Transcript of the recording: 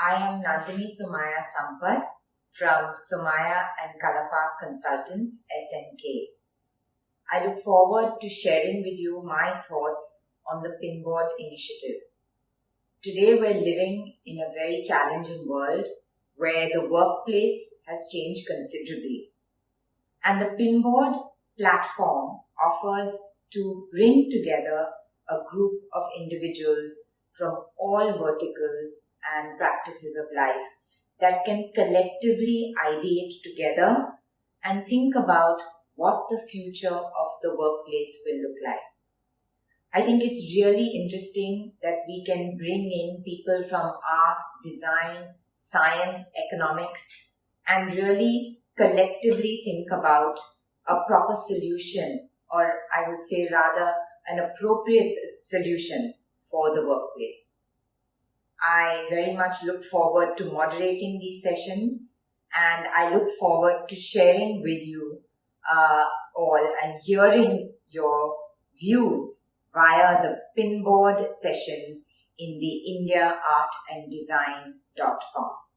I am Nandini Somaya Sampath from Somaya and Kalappa Consultants, SNK. I look forward to sharing with you my thoughts on the Pinboard initiative. Today we're living in a very challenging world where the workplace has changed considerably. And the Pinboard platform offers to bring together a group of individuals from all verticals and practices of life that can collectively ideate together and think about what the future of the workplace will look like. I think it's really interesting that we can bring in people from arts, design, science, economics, and really collectively think about a proper solution, or I would say rather an appropriate solution for the workplace. I very much look forward to moderating these sessions and I look forward to sharing with you uh, all and hearing your views via the pinboard sessions in the indiaartanddesign.com.